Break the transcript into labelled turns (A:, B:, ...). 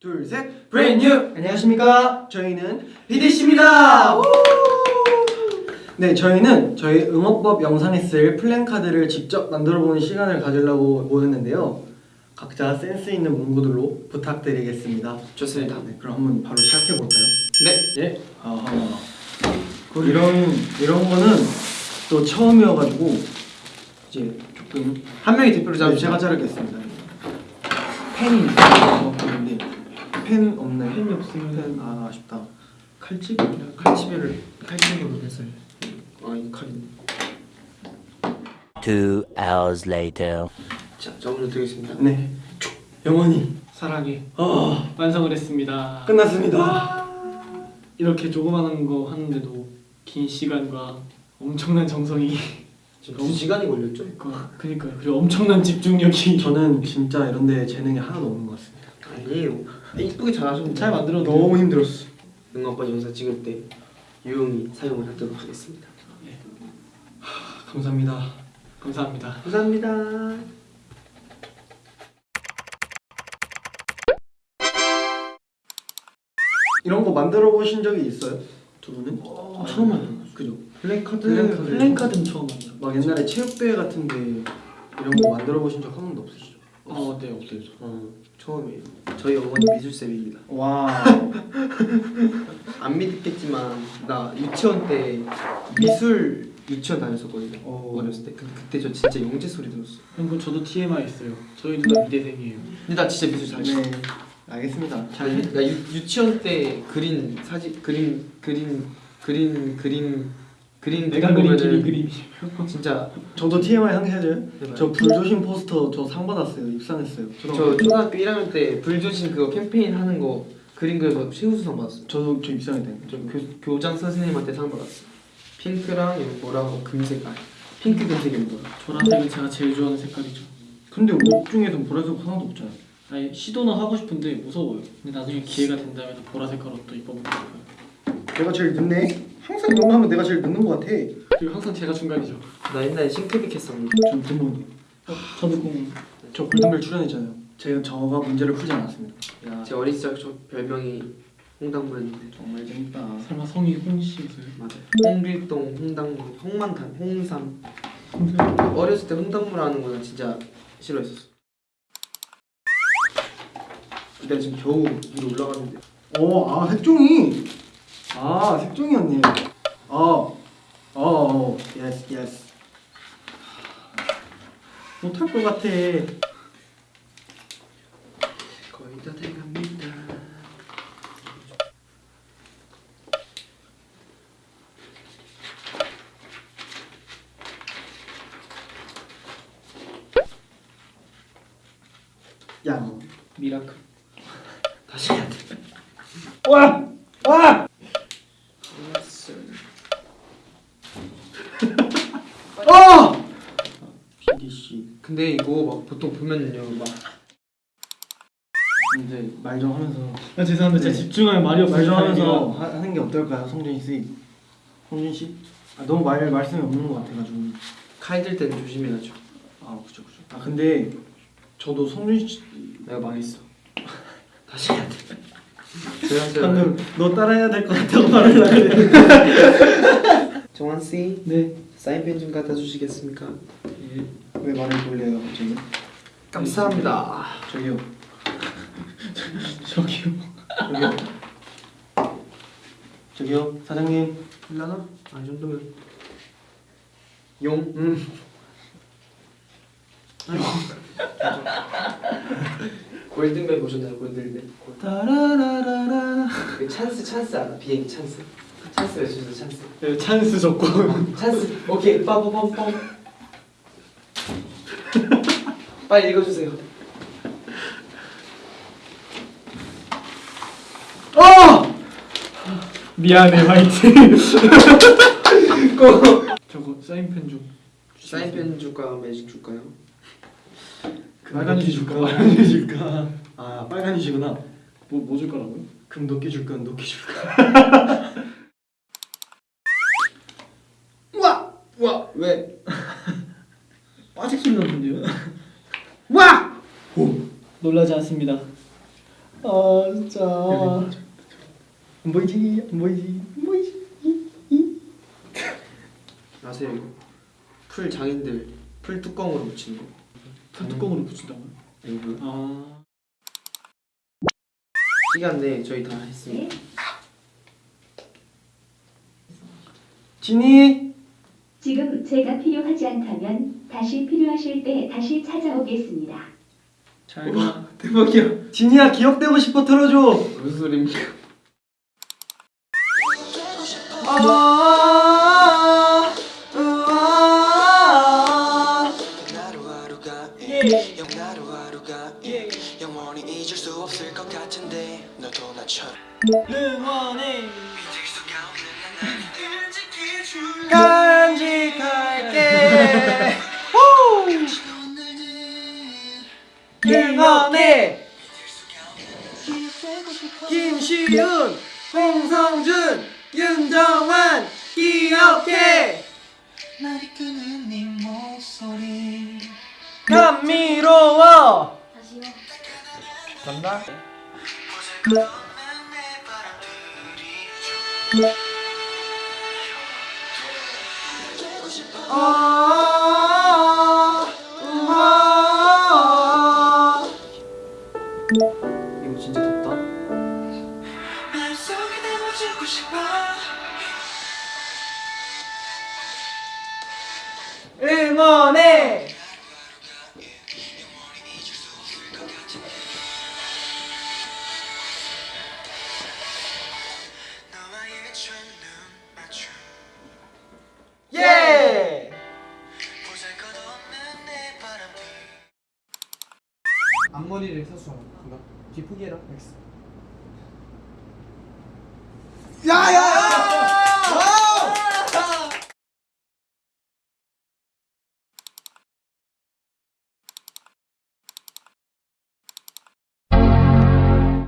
A: 둘, 셋.
B: 브랜뉴!
A: 안녕하십니까? 저희는 비디씨입니다. 네, 저희는 저희 응원법 영상에 쓸 플랜카드를 직접 만들어보는 시간을 가지려고 모였는데요. 각자 센스 있는 문구들로 부탁드리겠습니다.
B: 좋습니다.
A: 네, 그럼 한번 바로 시작해 볼까요?
B: 네.
A: 예. 아하. 이런 이런 거는 또 처음이어가지고 이제 조금
B: 한 명이 대표로
A: 네,
B: 잡으시죠.
A: 제가 자르겠습니다. 펜이. 근데 펜 없나요?
B: 펜이 없으면
A: 펜, 아 아쉽다. 칼집?
B: 칼집을 칼집으로 해서 아이 칼이.
C: Two hours later.
B: 자, 저 먼저 드리겠습니다.
A: 네. 영원히
D: 사랑해
A: 어
D: 완성을 했습니다.
A: 끝났습니다.
D: 이렇게 조그마한 거 하는데도 긴 시간과 엄청난 정성이
B: 두 시간이 걸렸죠?
D: 그러니까 그러니까요. 그리고 엄청난 집중력이
A: 저는 진짜 이런 데 재능이 하나도 없는 것 같습니다.
B: 아니에요. 이쁘게 잘하셨는데.
D: 잘 만들었는데
A: 너무 힘들었어.
B: 응원법 영상 찍을 때 유용히 사용을 하도록 하겠습니다.
A: 감사합니다.
D: 감사합니다.
B: 감사합니다.
A: 이런 거 만들어 보신 적이 있어요? 두 분은?
D: 어, 처음 만들었어요.
A: 그죠?
D: 플랜카드
A: 플랜카드.
D: 플랜카드는 처음 만들었어요.
A: 막 옛날에 체육대회 같은데 이런 거 만들어 보신 적 한 번도 없으시죠?
D: 어, 네 없어요.
B: 어, 처음이에요. 저희 어머니 미술쌤입니다.
A: 와.
B: 안 믿겠지만 나 유치원 때 미술 유치원 다녔었거든요.
A: 오.
B: 어렸을 때. 근데 그때 저 진짜 영재 소리 들었어.
D: 그리고 저도 TMI 있어요. 저희 누나 미대생이에요.
B: 근데 나 진짜 미술 잘했어.
A: 네. 알겠습니다.
B: 잘. 나 유, 유치원 때 그린 사진 그림 그림 그림 그림 그림
D: 내가 그린 길이 그림이에요.
B: 진짜
A: 저도 TMI 상해줘요.
B: 해봐요.
A: 저 불조심 포스터 저 상 받았어요. 입상했어요.
B: 저 초등학교 1학년 때 불조심 그거 캠페인 하는 거 그림 그려서 최우수상 받았어.
A: 저도 저 입상했다니까.
B: 저 교, 교장 선생님한테 상 받았어. 핑크랑 이거 뭐라고 금색 아 핑크 금색이 뭐야?
D: 보라색은 제가 제일 좋아하는 색깔이죠.
A: 근데 옷 중에서 보라색 하나도 없잖아요.
D: 아니 시도는 하고 싶은데 무서워요. 근데 나중에 기회가 된다면 보라색 옷도 입어보고 싶어요.
A: 내가 제일 늦네. 항상 이런 거 하면 내가 제일 늦는 것 같아.
D: 그리고 항상 제가 중간이죠.
B: 나 옛날에 싱크빅 했었는데
A: 전.
D: 어, 저도 공.
A: 저 골든벨 출연했잖아요. 제가 저가 문제를 풀지 않았습니다. 야,
B: 제 어린 시절 저 별명이 홍당무였는데
A: 정말 재밌다.
D: 설마 성이 홍씨였어요?
B: 맞아요. 홍길동, 홍당무, 홍만탄, 홍삼. 어렸을 때 홍당무라는 거는 진짜 싫어했었어. 내가 지금 겨우 위로 올라가는데
A: 어, 아 색종이. 아 색종이었네. 아, 어, 어, yes, yes. 못할 것 같아.
B: 거의 다 돼갑니다.
A: 야,
D: miracle.
B: 다시 해야 돼.
A: 와, 와. 아! PDC.
B: 근데 이거 막 보통 보면요 막
A: 이제 말 좀 하면서
D: 아 죄송한데
A: 네.
D: 제가 집중하면 말이 없어요.
A: 말좀 하면서 하- 하는 게 어떨까요, 성준 씨? 성준 씨? 아, 너무 말 말씀이 없는 것 같아가지고.
B: 칼들 때는 조심해야죠.
A: 아, 그죠, 그죠. 아, 근데 저도 성준 씨
B: 내가 망했어. 다시 해야 돼.
A: 방금 너 따라해야 될 것 같다고 말을 하는데.
B: 정환 씨
D: 네.
B: 사인펜 좀 갖다 주시겠습니까?
A: 왜 말을 돌려요, 갑자기?
B: 감사합니다.
A: 저기요,
D: 저기요.
A: 저기요. 저기요, 사장님.
B: 일라나? 아, 이 정도면 용.
A: 음.
B: 골든벨 보셨나요? 골든벨.
A: 따라라라라.
B: 그 찬스 찬스 알아? 비행기 찬스. 찬스 외쳐주세요 찬스.
D: 네, 찬스 조건.
B: 찬스. 오케이. 빠바밤 빰. 빨리 읽어주세요.
A: 어!
D: 미안해 화이팅. 저거 사인펜 좀.
B: 사인펜 줄까요? 매직 줄까요?
D: 빨간이 줄까?
A: 빨간이 줄까? 아, 빨간이시구나.
D: 뭐 뭐 줄 거라고요?
A: 금 도끼 줄까? 은 도끼 줄까?
B: 우와! 우와! 왜?
D: 빠질 소리 났는데요?
A: 와!
D: 놀라지 않습니다.
A: 아 진짜. 안 보이지? 안 보이지? 안 보이지?
B: 아세요. 이거? 풀 장인들 풀 뚜껑으로 붙이는 거.
D: 풀 뚜껑으로 붙인다고요?
B: 이거.
D: 아.
B: 시간 내에 저희 다 했습니다.
A: 진이
E: 지금 제가 필요하지 않다면 다시 필요하실 때 다시 찾아오겠습니다.
D: 잘가
B: 대박이야.
A: 진이야 기억되고 싶어 틀어줘.
B: 무슨 소리입니까?
A: 아 우아 간직할게 응원해 김시윤 홍성준 윤정환 기억해.
F: 날 이끄는 네 목소리
A: 감미로워. 간다
F: 싶어 담아주고 싶
B: 사수